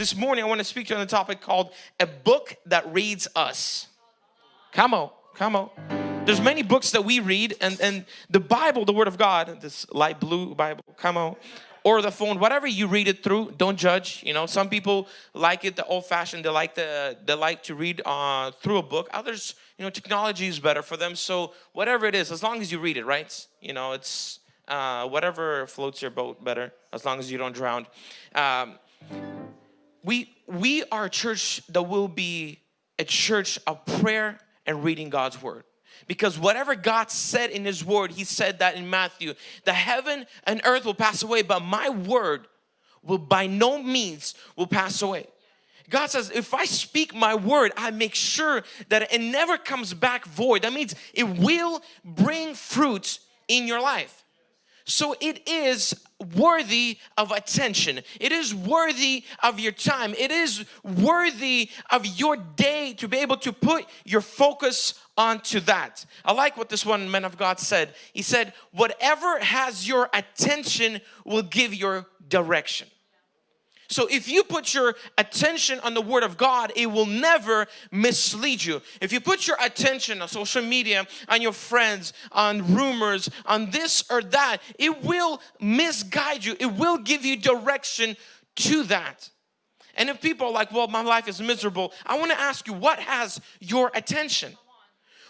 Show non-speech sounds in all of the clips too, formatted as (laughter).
this morning I want to speak to you on a topic called a book that reads us. Come on, come on. There's many books that we read and, and the Bible, the Word of God, this light blue Bible, come on, or the phone, whatever you read it through, don't judge. You know, some people like it the old fashioned, they like the they like to read uh, through a book. Others, you know, technology is better for them. So whatever it is, as long as you read it, right? You know, it's uh, whatever floats your boat better, as long as you don't drown. Um, we we are a church that will be a church of prayer and reading God's word. Because whatever God said in his word, he said that in Matthew, the heaven and earth will pass away, but my word will by no means will pass away. God says, if I speak my word, I make sure that it never comes back void. That means it will bring fruit in your life. So it is worthy of attention. It is worthy of your time. It is worthy of your day to be able to put your focus onto that. I like what this one man of God said. He said, whatever has your attention will give your direction. So if you put your attention on the Word of God, it will never mislead you. If you put your attention on social media, on your friends, on rumors, on this or that, it will misguide you. It will give you direction to that. And if people are like, well, my life is miserable, I want to ask you, what has your attention?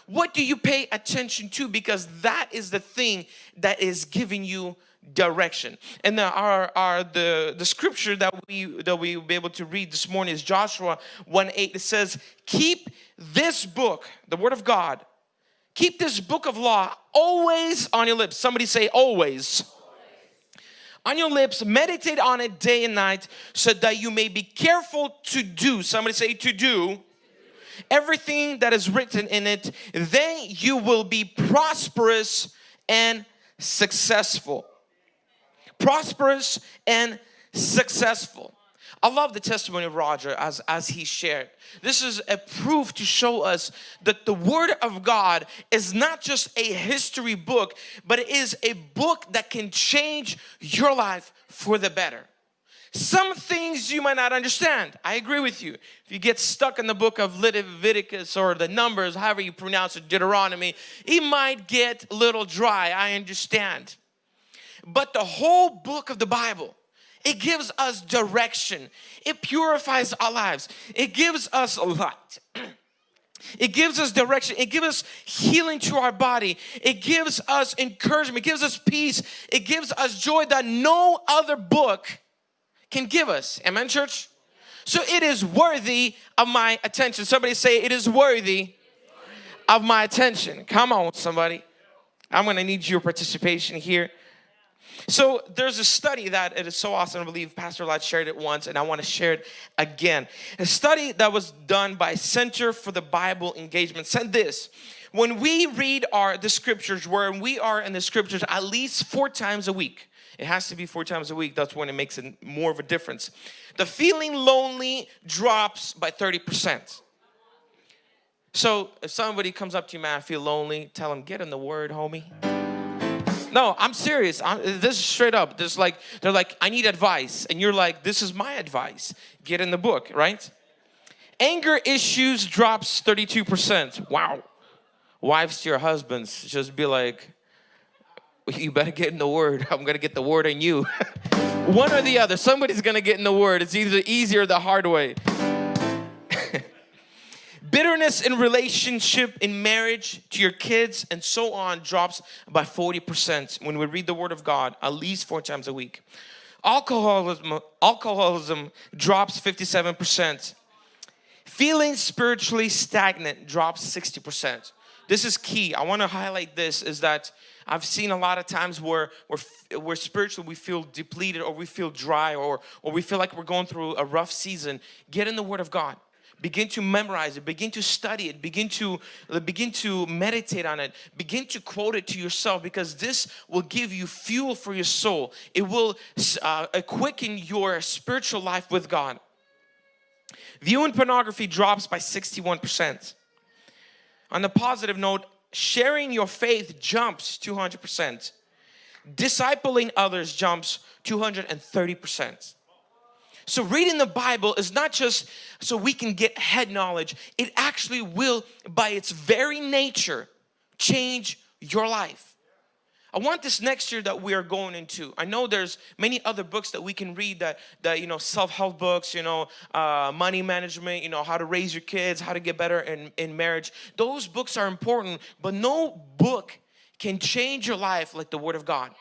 What do you pay attention to? Because that is the thing that is giving you direction. And the, our, our the, the scripture that we that we will be able to read this morning is Joshua 1 8. It says, keep this book, the word of God, keep this book of law always on your lips. Somebody say always. On your lips, meditate on it day and night so that you may be careful to do. Somebody say to do everything that is written in it, then you will be prosperous and successful prosperous and successful. I love the testimony of Roger as, as he shared. This is a proof to show us that the Word of God is not just a history book, but it is a book that can change your life for the better. Some things you might not understand. I agree with you. If you get stuck in the book of Leviticus or the Numbers, however you pronounce it, Deuteronomy, it might get a little dry. I understand. But the whole book of the Bible, it gives us direction. It purifies our lives. It gives us light. (clears throat) It gives us direction. It gives us healing to our body. It gives us encouragement. It gives us peace. It gives us joy that no other book can give us. Amen, church? So it is worthy of my attention. Somebody say, It is worthy of my attention. Come on, somebody. I'm going to need your participation here. So there's a study that it is so awesome. I believe Pastor Lad shared it once and I want to share it again. A study that was done by Center for the Bible Engagement said this. When we read our the scriptures, where we are in the scriptures at least four times a week, it has to be four times a week. That's when it makes it more of a difference. The feeling lonely drops by 30%. So if somebody comes up to you, man, I feel lonely, tell them, get in the word, homie. No, I'm serious. I'm, this is straight up. There's like they're like, I need advice, and you're like, this is my advice. Get in the book, right? Anger issues drops 32%. Wow. Wives to your husbands, just be like, you better get in the word. (laughs) I'm gonna get the word in you. (laughs) One or the other. Somebody's gonna get in the word. It's either easy or the hard way. Bitterness in relationship, in marriage, to your kids, and so on drops by 40% when we read the Word of God at least four times a week. Alcoholism, alcoholism drops 57%. Feeling spiritually stagnant drops 60%. This is key. I want to highlight this is that I've seen a lot of times where we're, we're spiritually we feel depleted or we feel dry or, or we feel like we're going through a rough season. Get in the Word of God begin to memorize it begin to study it begin to begin to meditate on it begin to quote it to yourself because this will give you fuel for your soul. It will uh, quicken your spiritual life with God. Viewing pornography drops by 61% on the positive note sharing your faith jumps 200% discipling others jumps 230% So reading the Bible is not just so we can get head knowledge. It actually will, by its very nature, change your life. I want this next year that we are going into. I know there's many other books that we can read that, that you know, self-help books, you know, uh, money management, you know, how to raise your kids, how to get better in, in marriage. Those books are important, but no book can change your life like the Word of God.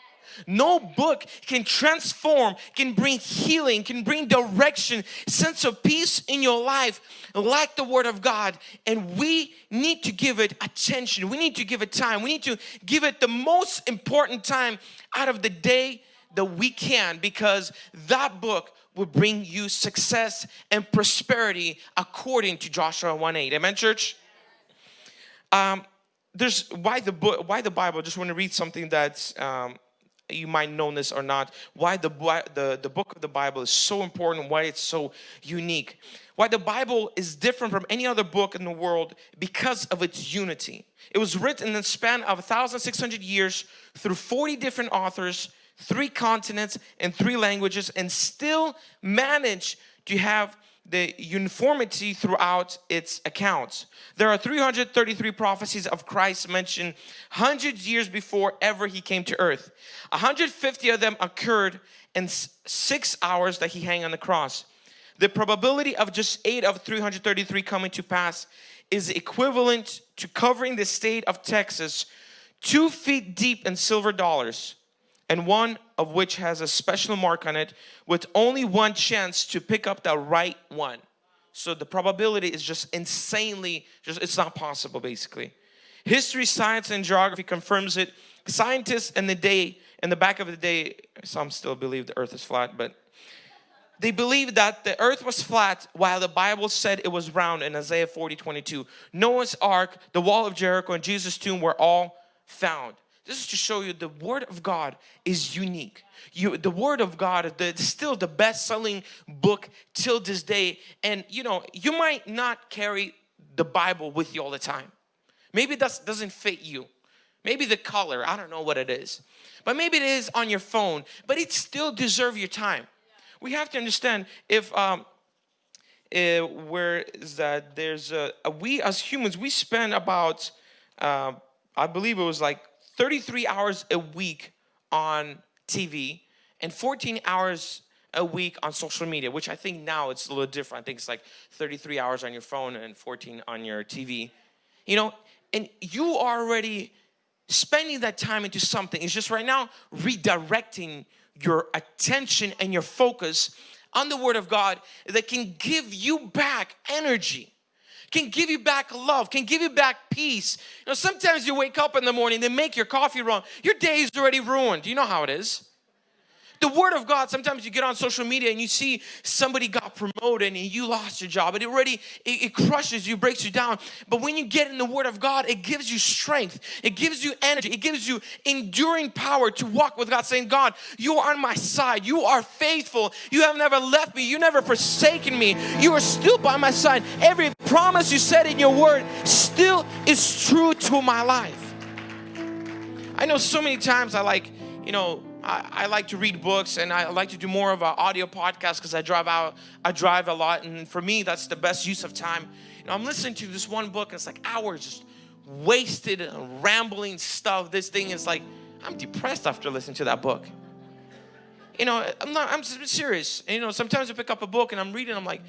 No book can transform, can bring healing, can bring direction, sense of peace in your life like the Word of God. And we need to give it attention. We need to give it time. We need to give it the most important time out of the day that we can because that book will bring you success and prosperity according to Joshua 1.8. Amen, church? Um, there's why the book, why the Bible. just want to read something that's um, you might know this or not, why the, the, the book of the Bible is so important, why it's so unique. Why the Bible is different from any other book in the world because of its unity. It was written in the span of 1,600 years through 40 different authors, three continents and three languages and still managed to have the uniformity throughout its accounts. There are 333 prophecies of Christ mentioned hundreds years before ever he came to earth. 150 of them occurred in six hours that he hung on the cross. The probability of just eight of 333 coming to pass is equivalent to covering the state of Texas two feet deep in silver dollars and one of which has a special mark on it with only one chance to pick up the right one. So the probability is just insanely, just it's not possible basically. History, science, and geography confirms it. Scientists in the day, in the back of the day, some still believe the earth is flat, but they believe that the earth was flat while the Bible said it was round in Isaiah 40, 22. Noah's ark, the wall of Jericho, and Jesus' tomb were all found. This is to show you the Word of God is unique. You, the Word of God is still the best-selling book till this day. And you know, you might not carry the Bible with you all the time. Maybe that doesn't fit you. Maybe the color, I don't know what it is. But maybe it is on your phone, but it still deserves your time. We have to understand if um, uh, where is that there's a, we as humans we spend about uh, I believe it was like 33 hours a week on TV and 14 hours a week on social media, which I think now it's a little different. I think it's like 33 hours on your phone and 14 on your TV. You know, and you are already spending that time into something. It's just right now redirecting your attention and your focus on the Word of God that can give you back energy can give you back love, can give you back peace. You know, sometimes you wake up in the morning, they make your coffee wrong. Your day is already ruined. You know how it is the word of God sometimes you get on social media and you see somebody got promoted and you lost your job. It already it, it, crushes you breaks you down. But when you get in the word of God it gives you strength. It gives you energy. It gives you enduring power to walk with God saying God you are on my side. You are faithful. You have never left me. You never forsaken me. You are still by my side. Every promise you said in your word still is true to my life. I know so many times I like you know I, I, like to read books and I like to do more of an audio podcast because I drive out, I drive a lot and for me that's the best use of time. You know, I'm listening to this one book and it's like hours just wasted rambling stuff. This thing is like, I'm depressed after listening to that book. You know, I'm not, I'm serious. You know, sometimes I pick up a book and I'm reading, I'm like,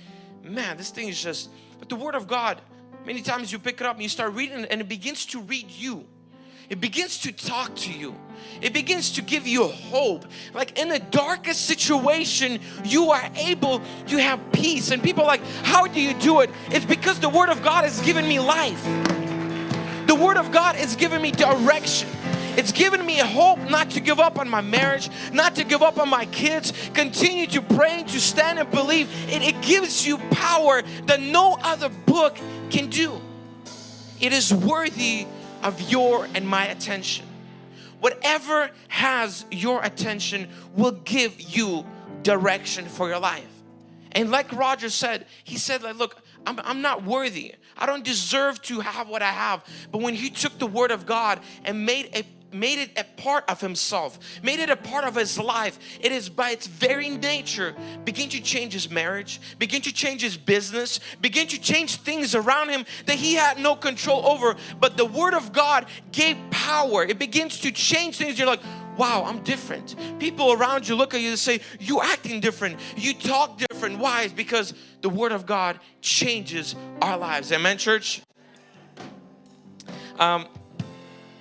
man, this thing is just, but the Word of God, many times you pick it up and you start reading and it begins to read you it begins to talk to you. It begins to give you hope. Like in the darkest situation, you are able to have peace. And people like, how do you do it? It's because the Word of God has given me life. The Word of God has given me direction. It's given me hope not to give up on my marriage, not to give up on my kids. Continue to pray, to stand and believe. It, it gives you power that no other book can do. It is worthy of your and my attention. Whatever has your attention will give you direction for your life. And like Roger said, he said like, look, I'm, I'm not worthy. I don't deserve to have what I have. But when he took the word of God and made a made it a part of himself, made it a part of his life. It is by its very nature begin to change his marriage, begin to change his business, begin to change things around him that he had no control over. But the word of God gave power. It begins to change things. You're like, wow, I'm different. People around you look at you and say, you acting different, you talk different. Why? It's because the Word of God changes our lives. Amen, church? Um,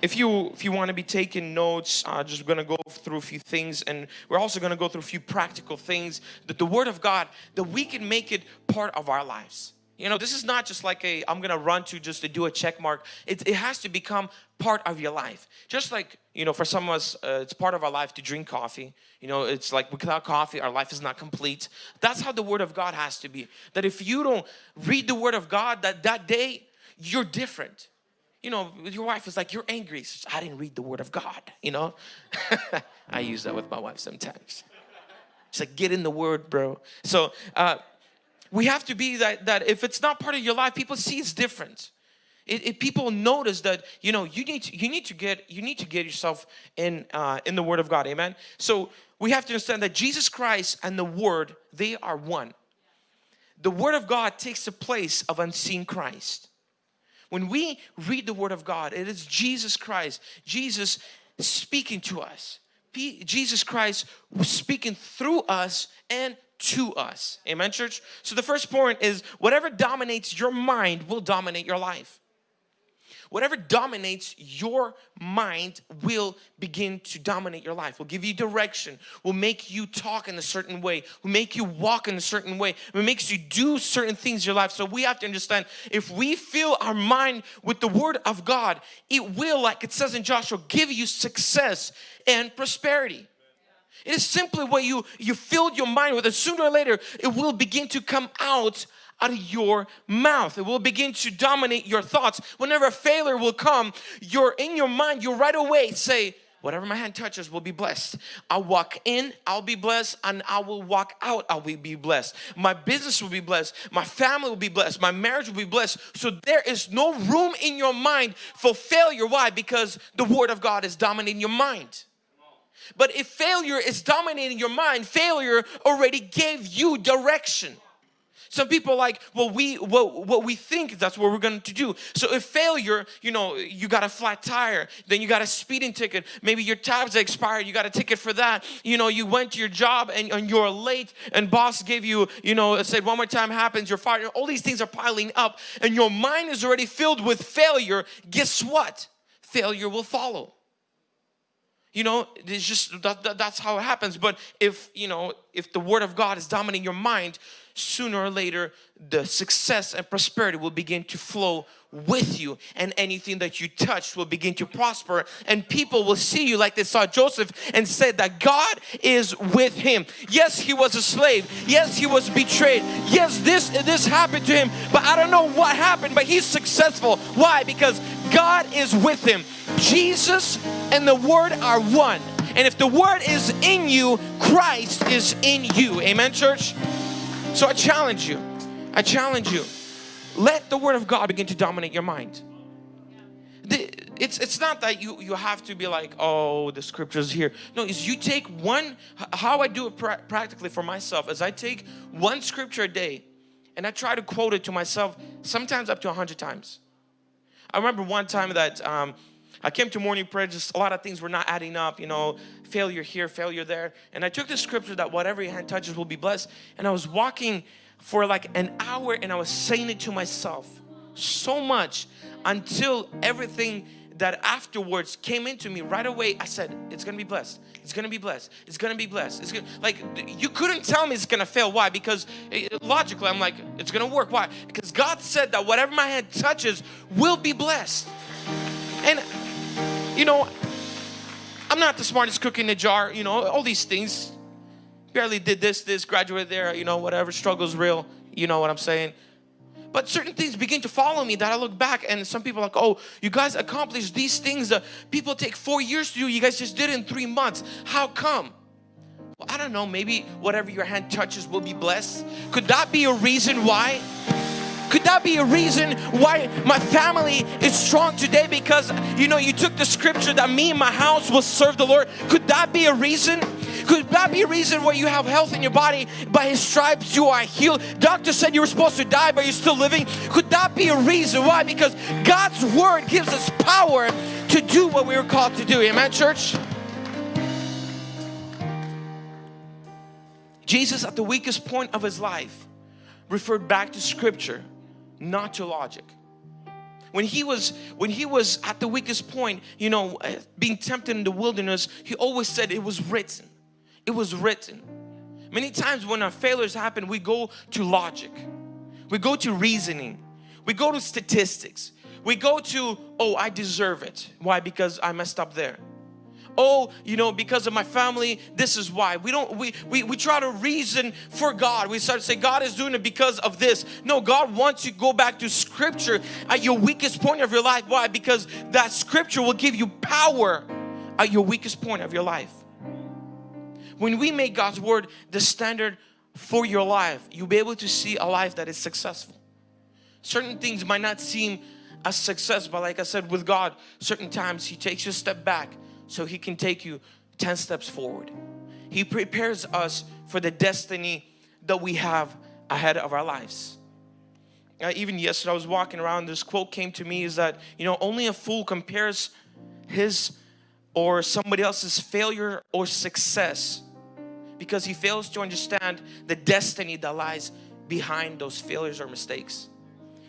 if you if you want to be taking notes uh, just gonna go through a few things and we're also gonna go through a few practical things that the word of God that we can make it part of our lives. You know this is not just like a I'm gonna run to just to do a check mark. It, it has to become part of your life. Just like you know for some of us uh, it's part of our life to drink coffee. You know it's like without coffee our life is not complete. That's how the word of God has to be. That if you don't read the word of God that that day you're different you know, your wife is like, you're angry. Says, I didn't read the word of God, you know. (laughs) I use that with my wife sometimes. She's like, get in the word, bro. So uh, we have to be that, that if it's not part of your life, people see it's different. It, it, people notice that you know you need to, you need to get you need to get yourself in uh, in the Word of God, Amen. So we have to understand that Jesus Christ and the Word they are one. The Word of God takes the place of unseen Christ. When we read the Word of God, it is Jesus Christ, Jesus speaking to us. Jesus Christ speaking through us and to us. Amen, church? So the first point is whatever dominates your mind will dominate your life. Whatever dominates your mind will begin to dominate your life, will give you direction, will make you talk in a certain way, will make you walk in a certain way, it makes you do certain things in your life. So we have to understand if we fill our mind with the word of God, it will, like it says in Joshua, give you success and prosperity. It is simply what you, you filled your mind with and sooner or later it will begin to come out out of your mouth. It will begin to dominate your thoughts. Whenever failure will come, you're in your mind, you right away say, whatever my hand touches will be blessed. I'll walk in, I'll be blessed, and I will walk out, I will be blessed. My business will be blessed, my family will be blessed, my marriage will be blessed. So there is no room in your mind for failure. Why? Because the Word of God is dominating your mind. But if failure is dominating your mind, failure already gave you direction. Some people like, well, we what, we think that's what we're going to do. So if failure, you know, you got a flat tire, then you got a speeding ticket. Maybe your tabs expired, you got a ticket for that. You know, you went to your job and, and you're late, and boss gave you, you know, said one more time happens, you're fired. All these things are piling up, and your mind is already filled with failure. Guess what? Failure will follow you know it's just that, that, that's how it happens but if you know if the word of god is dominating your mind sooner or later the success and prosperity will begin to flow with you and anything that you touch will begin to prosper and people will see you like they saw Joseph and said that God is with him. Yes, he was a slave. Yes, he was betrayed. Yes, this this happened to him, but I don't know what happened, but he's successful. Why? Because God is with him. Jesus and the word are one. And if the word is in you, Christ is in you. Amen, church? So I challenge you. I challenge you. Let the word of God begin to dominate your mind. it's it's not that you you have to be like oh the scriptures here no is you take one how I do it pra practically for myself is I take one scripture a day and I try to quote it to myself sometimes up to a hundred times I remember one time that um, I came to morning prayer, just a lot of things were not adding up, you know, failure here, failure there. And I took the scripture that whatever your hand touches will be blessed. And I was walking for like an hour and I was saying it to myself so much until everything that afterwards came into me right away. I said, it's gonna be blessed. It's gonna be blessed. It's gonna be blessed. It's gonna, like, you couldn't tell me it's gonna fail. Why? Because eh, logically, I'm like, it's gonna work. Why? Because God said that whatever my hand touches will be blessed. And you know, I'm not the smartest cook in the jar, you know, all these things. Barely did this, this, graduated there, you know, whatever, struggle's real, you know what I'm saying. But certain things begin to follow me that I look back and some people like, oh, you guys accomplished these things that people take four years to do. You guys just did in three months. How come? Well, I don't know, maybe whatever your hand touches will be blessed. Could that be a reason why? Could that be a reason why my family is strong today? Because you know, you took the scripture that me and my house will serve the Lord. Could that be a reason? Could that be a reason why you have health in your body? By His stripes you are healed. Doctor said you were supposed to die, but you're still living. Could that be a reason why? Because God's Word gives us power to do what we were called to do. Amen, church? Jesus, at the weakest point of His life, referred back to Scripture, not to logic when he was when he was at the weakest point you know eh, being tempted in the wilderness he always said it was written it was written. Many times when our failures happen, we go to logic. We go to reasoning. We go to statistics. We go to, oh, I deserve it. Why? Because I messed up there. Oh, you know, because of my family, this is why. We don't, we, we, we try to reason for God. We start to say, God is doing it because of this. No, God wants you to go back to scripture at your weakest point of your life. Why? Because that scripture will give you power at your weakest point of your life. When we make God's word the standard for your life, you'll be able to see a life that is successful. Certain things might not seem a success, but like I said, with God, certain times He takes you a step back so He can take you 10 steps forward. He prepares us for the destiny that we have ahead of our lives. Uh, even yesterday I was walking around, this quote came to me is that, you know, only a fool compares his or somebody else's failure or success because he fails to understand the destiny that lies behind those failures or mistakes.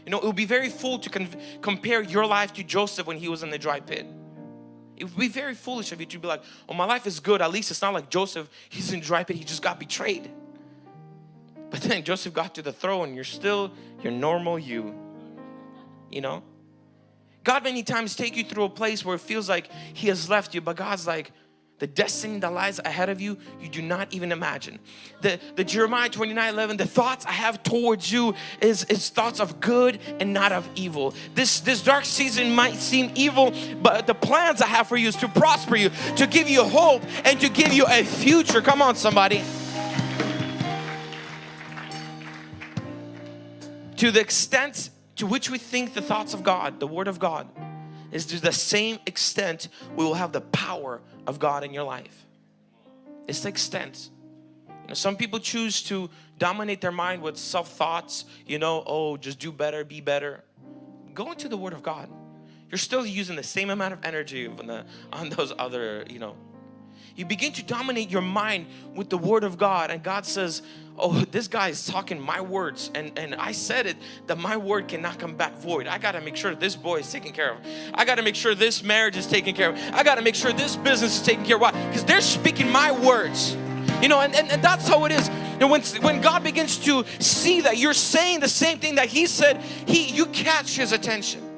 You know, it would be very fool to compare your life to Joseph when he was in the dry pit. It would be very foolish of you to be like, oh, my life is good. At least it's not like Joseph. He's in dry pit. He just got betrayed. But then Joseph got to the throne. You're still your normal you. You know? God many times take you through a place where it feels like He has left you. But God's like, the destiny that lies ahead of you, you do not even imagine. The, the Jeremiah 29, 11, the thoughts I have towards you is, is thoughts of good and not of evil. This, this dark season might seem evil, but the plans I have for you is to prosper you, to give you hope and to give you a future. Come on somebody. To the extent to which we think the thoughts of God, the Word of God, is to the same extent we will have the power of God in your life. It's the extent. You know, some people choose to dominate their mind with self-thoughts, you know, oh, just do better, be better. Go into the Word of God. You're still using the same amount of energy on, the, on those other, you know. You begin to dominate your mind with the Word of God and God says, oh this guy is talking my words and and I said it that my word cannot come back void. I got to make sure this boy is taken care of. I got to make sure this marriage is taken care of. I got to make sure this business is taken care of. Why? Because they're speaking my words. You know and, and, and that's how it is. And when when God begins to see that you're saying the same thing that he said he you catch his attention.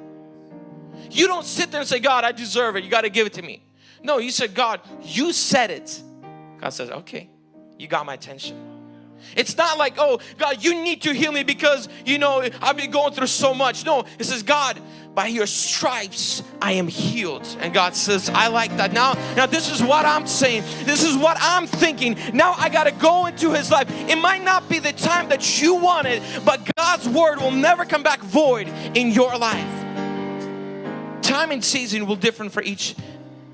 You don't sit there and say God I deserve it. You got to give it to me. No you said God you said it. God says okay you got my attention it's not like, oh, God, you need to heal me because, you know, I've been going through so much. No, it says, God, by your stripes I am healed. And God says, I like that. Now, now this is what I'm saying. This is what I'm thinking. Now I got to go into his life. It might not be the time that you wanted, but God's word will never come back void in your life. Time and season will differ for each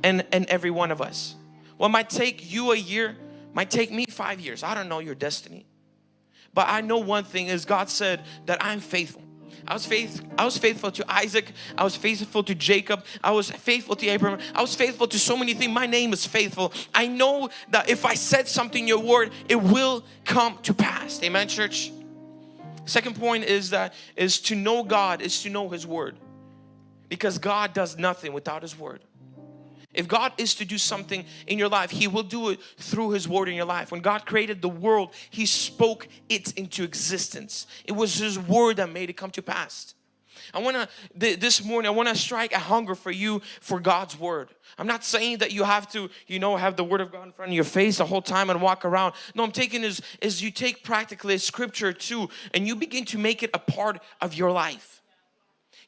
and, and every one of us. What might take you a year might take me five years. I don't know your destiny. But I know one thing is God said that I'm faithful. I was faith, I was faithful to Isaac. I was faithful to Jacob. I was faithful to Abraham. I was faithful to so many things. My name is faithful. I know that if I said something in your word, it will come to pass. Amen, church. Second point is that is to know God is to know His word, because God does nothing without His word. If God is to do something in your life, He will do it through His Word in your life. When God created the world, He spoke it into existence. It was His Word that made it come to pass. I want to, this morning, I want to strike a hunger for you for God's Word. I'm not saying that you have to, you know, have the Word of God in front of your face the whole time and walk around. No, I'm taking is, is you take practically Scripture too and you begin to make it a part of your life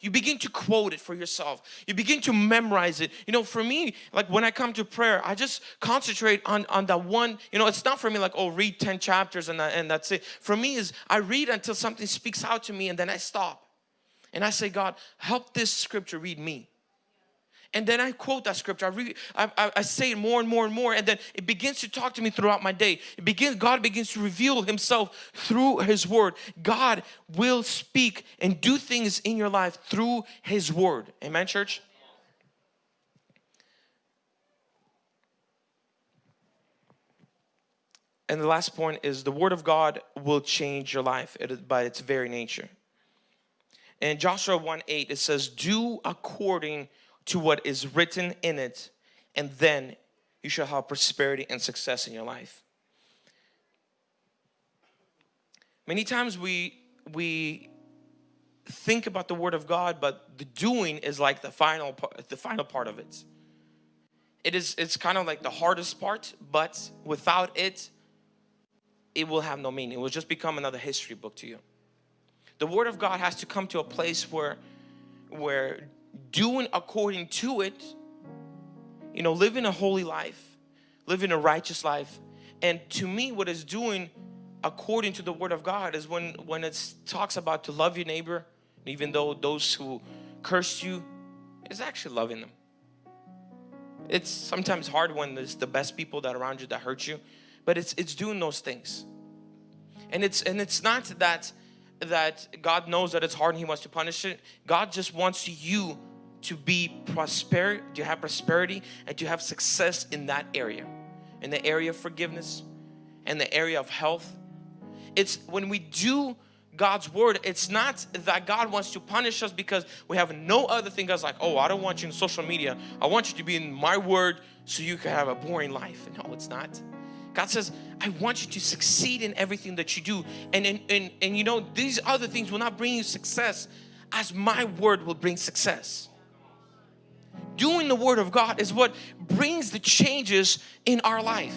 you begin to quote it for yourself. You begin to memorize it. You know for me like when i come to prayer i just concentrate on on that one you know it's not for me like oh read 10 chapters and, and that's it. For me is i read until something speaks out to me and then i stop. And i say god help this scripture read me and then I quote that scripture. I, read, I, I, say it more and more and more, and then it begins to talk to me throughout my day. It begins, God begins to reveal Himself through His Word. God will speak and do things in your life through His Word. Amen, church? And the last point is the Word of God will change your life by its very nature. In Joshua 1 8, it says, Do according to what is written in it and then you shall have prosperity and success in your life. Many times we we think about the word of God but the doing is like the final part, the final part of it. It is it's kind of like the hardest part but without it it will have no meaning. It will just become another history book to you. The word of God has to come to a place where where doing according to it, you know, living a holy life, living a righteous life. And to me, what is doing according to the word of God is when, when it talks about to love your neighbor, even though those who curse you, is actually loving them. It's sometimes hard when there's the best people that around you that hurt you, but it's it's doing those things. And it's and it's not that that God knows that it's hard and He wants to punish it. God just wants you to be prosper, to have prosperity and to have success in that area. In the area of forgiveness, in the area of health. It's when we do God's word, it's not that God wants to punish us because we have no other thing. God's like, oh, I don't want you in social media. I want you to be in my word so you can have a boring life. No, it's not. God says, I want you to succeed in everything that you do. And, and, and, and you know, these other things will not bring you success as my word will bring success. Doing the word of God is what brings the changes in our life.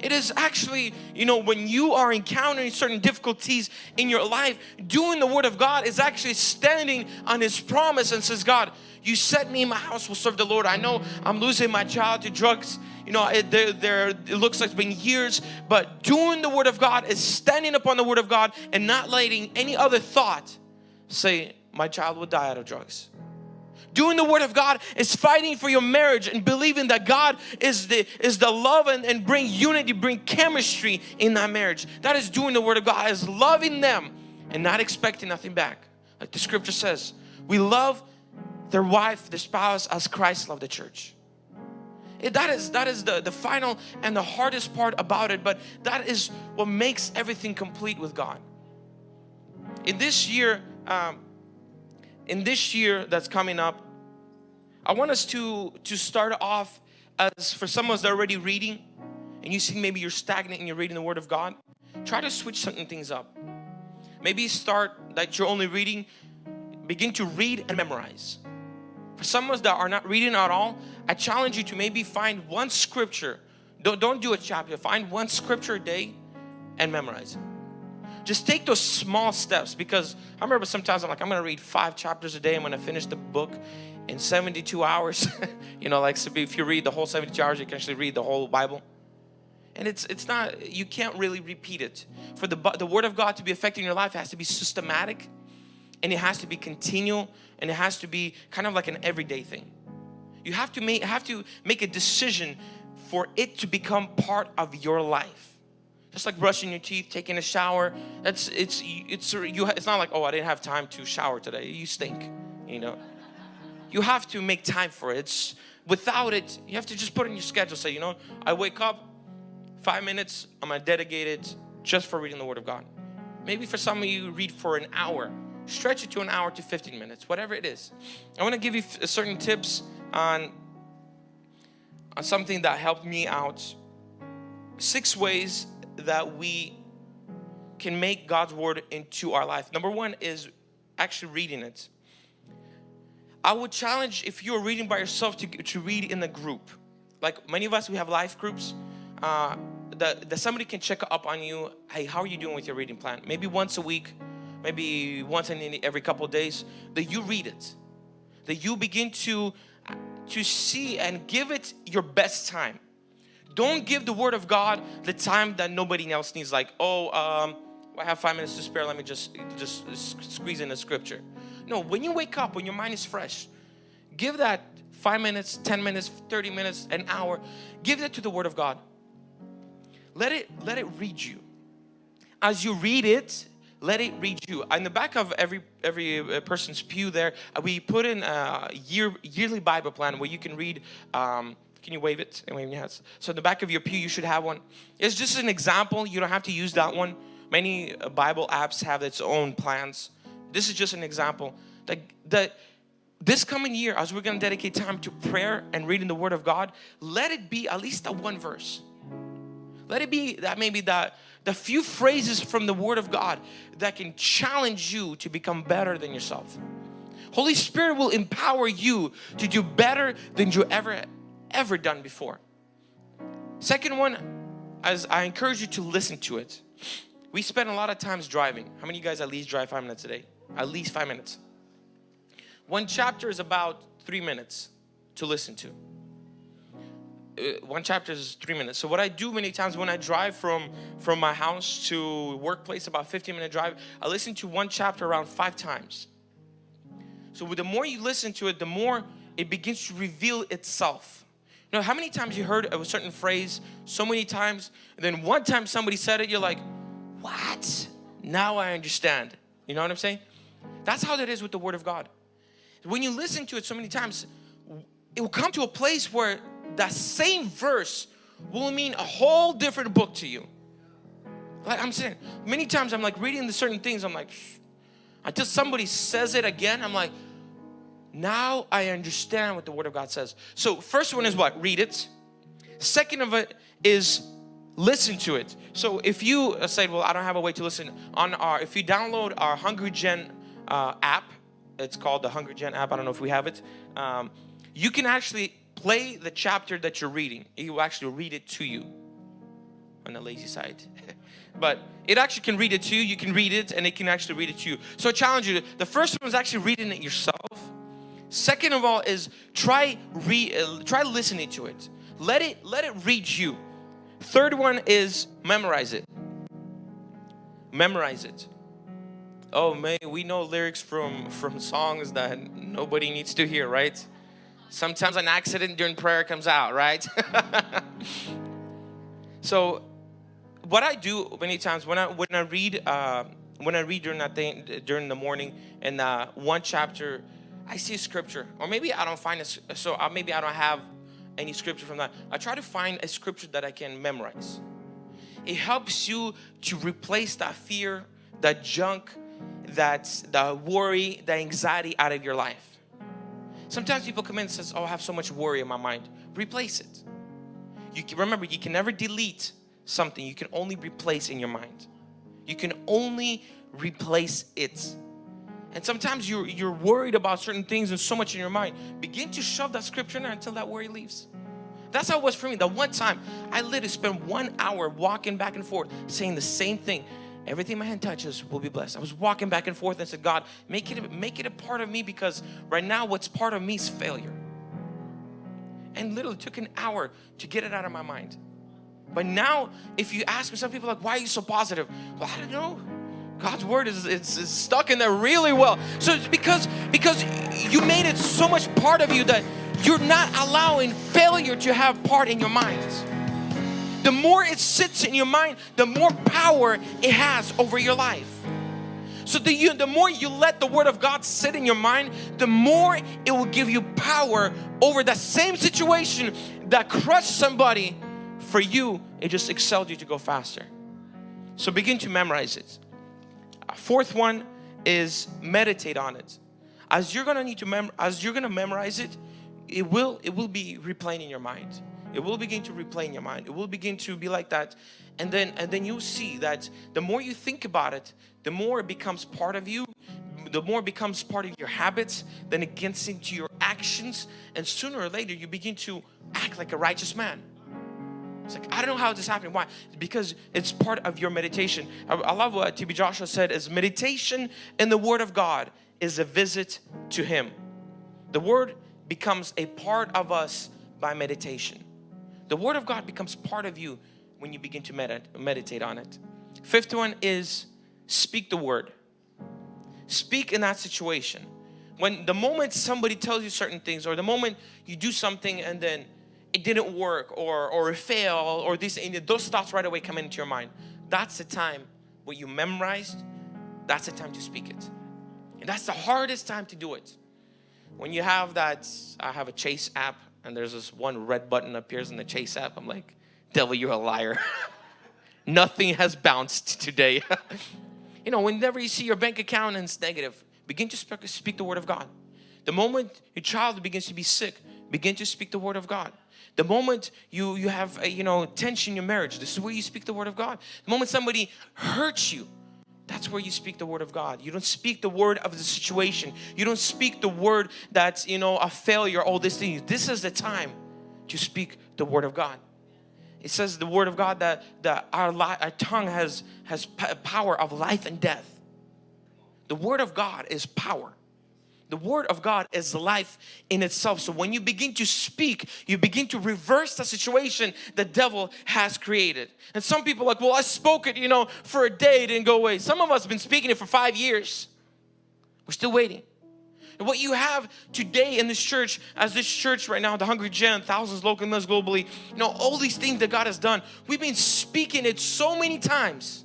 It is actually, you know, when you are encountering certain difficulties in your life, doing the Word of God is actually standing on His promise and says, God, you set me in my house will serve the Lord. I know I'm losing my child to drugs you know, it, it looks like it's been years, but doing the Word of God is standing upon the Word of God and not letting any other thought say, my child will die out of drugs. Doing the Word of God is fighting for your marriage and believing that God is the, is the love and, and bring unity, bring chemistry in that marriage. That is doing the Word of God, is loving them and not expecting nothing back. Like the scripture says, we love their wife, their spouse as Christ loved the church. It, that is that is the, the final and the hardest part about it, but that is what makes everything complete with God. In this year, um, in this year that's coming up, I want us to to start off as for some of us that are already reading, and you see maybe you're stagnant and you're reading the Word of God. Try to switch certain things up. Maybe start that you're only reading, begin to read and memorize. For some of us that are not reading at all, I challenge you to maybe find one scripture. Don't, don't do a chapter. Find one scripture a day and memorize it. Just take those small steps because I remember sometimes I'm like, I'm going to read five chapters a day. I'm going to finish the book in 72 hours. (laughs) you know, like if you read the whole 72 hours, you can actually read the whole Bible. And it's it's not, you can't really repeat it. For the, the Word of God to be effective in your life, has to be systematic and it has to be continual and it has to be kind of like an everyday thing. You have to make have to make a decision for it to become part of your life. Just like brushing your teeth, taking a shower. That's it's it's you. It's not like oh I didn't have time to shower today. You stink, you know. You have to make time for it. It's without it. You have to just put in your schedule. Say you know I wake up five minutes. I'm gonna dedicate it just for reading the Word of God. Maybe for some of you read for an hour stretch it to an hour to 15 minutes, whatever it is. I want to give you certain tips on, on something that helped me out. Six ways that we can make God's word into our life. Number one is actually reading it. I would challenge if you're reading by yourself to, to read in a group. Like many of us, we have life groups. Uh, that, that somebody can check up on you. Hey, how are you doing with your reading plan? Maybe once a week maybe once in every couple days, that you read it, that you begin to to see and give it your best time. Don't give the Word of God the time that nobody else needs. Like, oh, um, I have five minutes to spare. Let me just just squeeze in a scripture. No, when you wake up, when your mind is fresh, give that five minutes, 10 minutes, 30 minutes, an hour. Give that to the Word of God. Let it let it read you. As you read it, let it read you. In the back of every every uh, person's pew there, uh, we put in a year yearly Bible plan where you can read. Um, can you wave it? And wave your hands. So in the back of your pew, you should have one. It's just an example. You don't have to use that one. Many uh, Bible apps have its own plans. This is just an example. That, that this coming year, as we're going to dedicate time to prayer and reading the Word of God, let it be at least a one verse. Let it be that maybe that the few phrases from the Word of God that can challenge you to become better than yourself. Holy Spirit will empower you to do better than you ever ever done before. Second one, as I encourage you to listen to it. We spend a lot of times driving. How many of you guys at least drive five minutes a day? At least five minutes. One chapter is about three minutes to listen to. Uh, one chapter is three minutes. So what I do many times when I drive from, from my house to workplace, about 15 minute drive, I listen to one chapter around five times. So with the more you listen to it, the more it begins to reveal itself. You know, how many times you heard a certain phrase so many times, and then one time somebody said it, you're like, what? Now I understand. You know what I'm saying? That's how that is with the Word of God. When you listen to it so many times, it will come to a place where that same verse will mean a whole different book to you. Like I'm saying, many times I'm like reading the certain things, I'm like, until somebody says it again, I'm like, now I understand what the Word of God says. So first one is what? Read it. Second of it is listen to it. So if you uh, say, well, I don't have a way to listen on our, if you download our Hungry Gen uh, app, it's called the Hungry Gen app. I don't know if we have it. Um, you can actually play the chapter that you're reading. It will actually read it to you on the lazy side. (laughs) but it actually can read it to you. You can read it and it can actually read it to you. So I challenge you. The first one is actually reading it yourself. Second of all is try re, uh, try listening to it. Let it let it read you. Third one is memorize it. Memorize it. Oh man, we know lyrics from from songs that nobody needs to hear, right? Sometimes an accident during prayer comes out, right? (laughs) so what I do many times when I when I read uh, when I read during that thing during the morning and uh, one chapter I see a scripture or maybe I don't find it so uh, maybe I don't have any scripture from that. I try to find a scripture that I can memorize. It helps you to replace that fear, that junk, that the worry, the anxiety out of your life. Sometimes people come in and says, oh, I have so much worry in my mind. Replace it. You can, remember, you can never delete something. You can only replace in your mind. You can only replace it. And sometimes you're, you're worried about certain things and so much in your mind. Begin to shove that scripture in there until that worry leaves. That's how it was for me. The one time I literally spent one hour walking back and forth saying the same thing. Everything my hand touches will be blessed. I was walking back and forth and said, God, make it, make it a part of me because right now what's part of me is failure. And literally took an hour to get it out of my mind. But now, if you ask me, some people like, why are you so positive? Well, I don't know. God's word is it's, it's, stuck in there really well. So it's because because you made it so much part of you that you're not allowing failure to have part in your mind. The more it sits in your mind, the more power it has over your life. So the, you, the more you let the Word of God sit in your mind, the more it will give you power over that same situation that crushed somebody. For you, it just excelled you to go faster. So begin to memorize it. Fourth one is meditate on it. As you're gonna need to mem as you're gonna memorize it, it will it will be replaying in your mind. It will begin to replay in your mind. It will begin to be like that. And then and then you'll see that the more you think about it, the more it becomes part of you, the more it becomes part of your habits, then it gets into your actions, and sooner or later you begin to act like a righteous man. It's like, I don't know how this happened. Why? Because it's part of your meditation. I, I love what TB Joshua said is meditation in the Word of God is a visit to Him. The Word becomes a part of us by meditation. The Word of God becomes part of you when you begin to medit meditate on it. Fifth one is speak the Word. Speak in that situation. When the moment somebody tells you certain things or the moment you do something and then it didn't work or, or it failed or this, and those thoughts right away come into your mind. That's the time what you memorized, that's the time to speak it. And that's the hardest time to do it. When you have that, I have a Chase app and there's this one red button appears in the Chase app. I'm like, devil, you're a liar. (laughs) Nothing has bounced today. (laughs) you know, whenever you see your bank account and it's negative, begin to speak the word of God. The moment your child begins to be sick, begin to speak the word of God. The moment you, you have a, you know, tension in your marriage, this is where you speak the word of God. The moment somebody hurts you, that's where you speak the word of God. You don't speak the word of the situation. You don't speak the word that's, you know, a failure, all these things. This is the time to speak the word of God. It says the word of God that, that our, our tongue has, has power of life and death. The word of God is power. The word of God is life in itself. So when you begin to speak, you begin to reverse the situation the devil has created. And some people like, well, I spoke it, you know, for a day, it didn't go away. Some of us have been speaking it for five years. We're still waiting. And what you have today in this church, as this church right now, the Hungry Gen, thousands local members globally, you know, all these things that God has done, we've been speaking it so many times.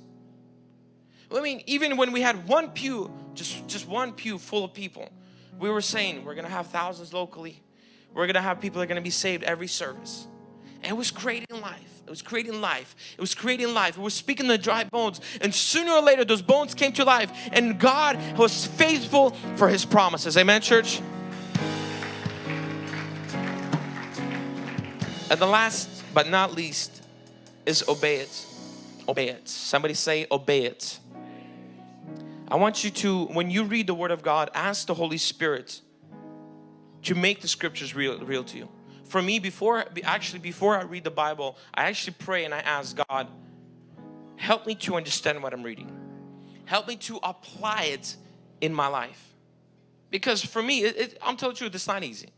I mean, even when we had one pew, just, just one pew full of people, we were saying we're gonna have thousands locally. We're gonna have people that are gonna be saved every service. And it was creating life. It was creating life. It was creating life. It was speaking the dry bones. And sooner or later, those bones came to life. And God was faithful for His promises. Amen, church? And the last but not least is obey it. Obey it. Somebody say, obey it. I want you to, when you read the Word of God, ask the Holy Spirit to make the scriptures real, real to you. For me, before actually before I read the Bible, I actually pray and I ask God, help me to understand what I'm reading. Help me to apply it in my life. Because for me, it, it, I'm telling you, it's not easy.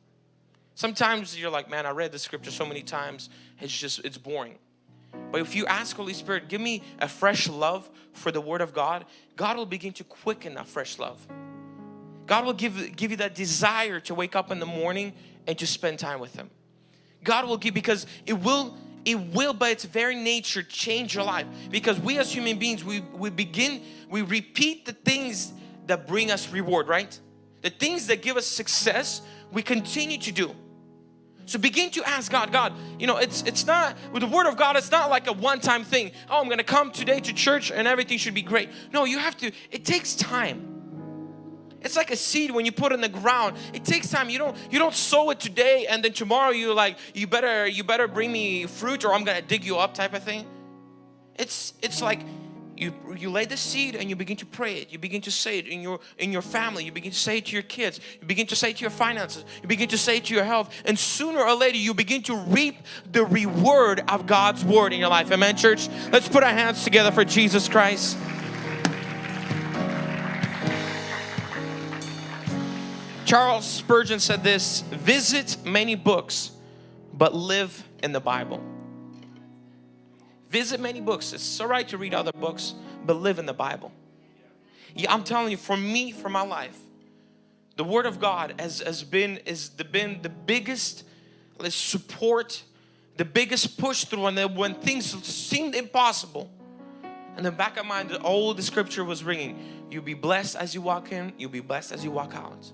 Sometimes you're like, man, I read the scripture so many times, it's just, it's boring. But if you ask Holy Spirit, give me a fresh love for the Word of God, God will begin to quicken that fresh love. God will give, give you that desire to wake up in the morning and to spend time with Him. God will give because it will it will by its very nature change your life because we as human beings we, we begin we repeat the things that bring us reward right the things that give us success we continue to do so begin to ask God, God, you know, it's it's not with the word of God, it's not like a one-time thing. Oh, I'm gonna come today to church and everything should be great. No, you have to, it takes time. It's like a seed when you put in the ground. It takes time. You don't you don't sow it today and then tomorrow you're like you better you better bring me fruit or I'm gonna dig you up type of thing. It's it's like you you lay the seed and you begin to pray it. You begin to say it in your in your family. You begin to say it to your kids. You begin to say it to your finances. You begin to say it to your health. And sooner or later you begin to reap the reward of God's word in your life. Amen church? Let's put our hands together for Jesus Christ. Charles Spurgeon said this visit many books but live in the Bible Visit many books. It's all right to read other books, but live in the Bible. Yeah, I'm telling you, for me, for my life, the Word of God has, has been, is the, been the biggest support, the biggest push through. Then when things seemed impossible, And the back of my mind, all the scripture was ringing. You'll be blessed as you walk in, you'll be blessed as you walk out.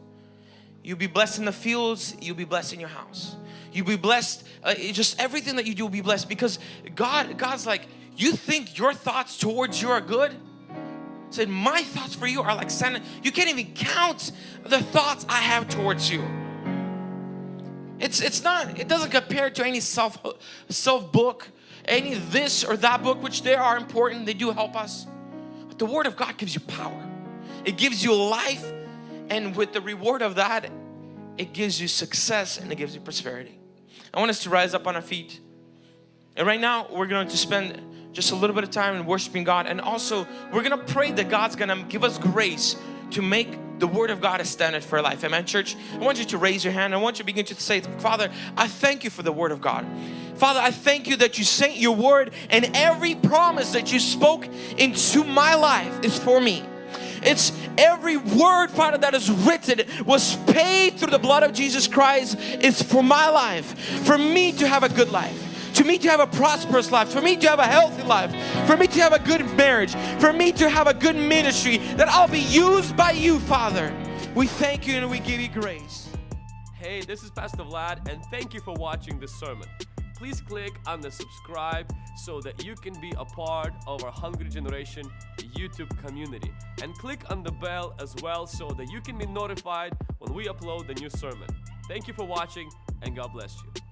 You'll be blessed in the fields, you'll be blessed in your house. You'll be blessed, uh, just everything that you do will be blessed because God, God's like, you think your thoughts towards you are good? Said, my thoughts for you are like sand. You can't even count the thoughts I have towards you. It's, it's not, it doesn't compare to any self, self book, any this or that book, which they are important, they do help us. But the Word of God gives you power. It gives you life and with the reward of that, it gives you success and it gives you prosperity. I want us to rise up on our feet. And right now, we're going to spend just a little bit of time in worshiping God. And also, we're going to pray that God's going to give us grace to make the Word of God a standard for life. Amen, church? I want you to raise your hand. I want you to begin to say, Father, I thank you for the Word of God. Father, I thank you that you sent your Word and every promise that you spoke into my life is for me. It's every word, Father, that is written was paid through the blood of Jesus Christ is for my life, for me to have a good life to me to have a prosperous life, for me to have a healthy life, for me to have a good marriage, for me to have a good ministry, that I'll be used by you, Father. We thank you and we give you grace. Hey, this is Pastor Vlad, and thank you for watching this sermon. Please click on the subscribe so that you can be a part of our Hungry Generation YouTube community. And click on the bell as well so that you can be notified when we upload the new sermon. Thank you for watching, and God bless you.